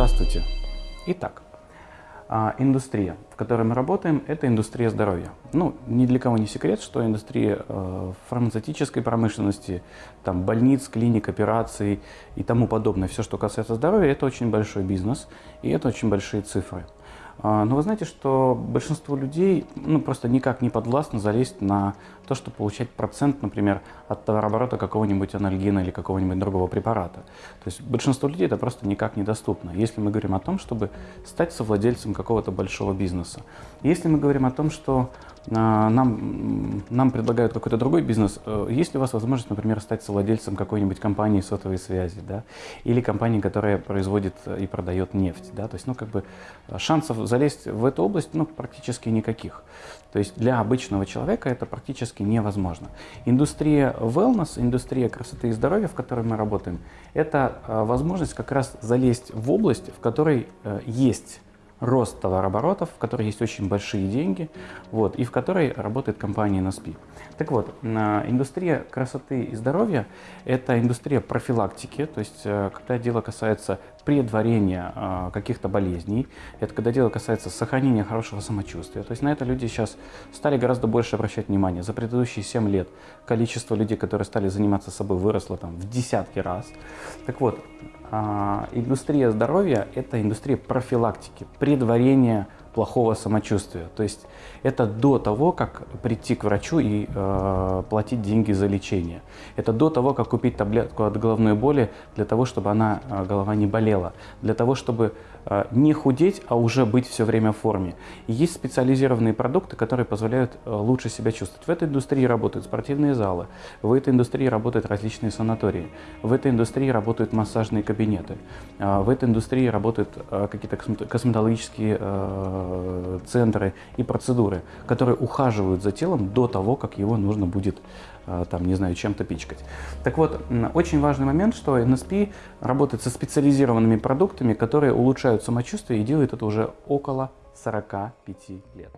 Здравствуйте. Итак, а, индустрия, в которой мы работаем, это индустрия здоровья. Ну, ни для кого не секрет, что индустрия э, фармацевтической промышленности, там, больниц, клиник, операций и тому подобное, все, что касается здоровья, это очень большой бизнес и это очень большие цифры. А, но вы знаете, что большинство людей ну, просто никак не подвластно залезть на то, чтобы получать процент, например, от товарооборота какого-нибудь анальгина или какого-нибудь другого препарата. То есть большинство людей это просто никак недоступно, если мы говорим о том, чтобы стать совладельцем какого-то большого бизнеса. Если мы говорим о том, что нам, нам предлагают какой-то другой бизнес, э, есть ли у вас возможность, например, стать совладельцем какой-нибудь компании сотовой связи, да, или компании, которая производит и продает нефть, да, то есть, ну, как бы шансов залезть в эту область, ну, практически никаких. То есть для обычного человека это практически невозможно. Индустрия wellness, индустрия красоты и здоровья, в которой мы работаем, это э, возможность как раз залезть в область, в которой э, есть рост товарооборотов, в которой есть очень большие деньги, вот, и в которой работает компания NSP. Так вот, индустрия красоты и здоровья – это индустрия профилактики, то есть э, когда дело касается предварения э, каких-то болезней, это когда дело касается сохранения хорошего самочувствия. То есть на это люди сейчас стали гораздо больше обращать внимание. За предыдущие 7 лет количество людей, которые стали заниматься собой, выросло там в десятки раз. Так вот, а, индустрия здоровья – это индустрия профилактики, предварения плохого самочувствия. То есть это до того, как прийти к врачу и э, платить деньги за лечение. Это до того, как купить таблетку от головной боли для того, чтобы она, э, голова не болела. Для того, чтобы э, не худеть, а уже быть все время в форме. И есть специализированные продукты, которые позволяют э, лучше себя чувствовать. В этой индустрии работают спортивные залы, в этой индустрии работают различные санатории, в этой индустрии работают массажные кабинеты, э, в этой индустрии работают э, какие-то косметологические э, центры и процедуры, которые ухаживают за телом до того, как его нужно будет, э, там, не знаю, чем-то пичкать. Так вот, очень важный момент, что NSP работает со специализированными продуктами, которые улучшают самочувствие и делает это уже около 45 лет.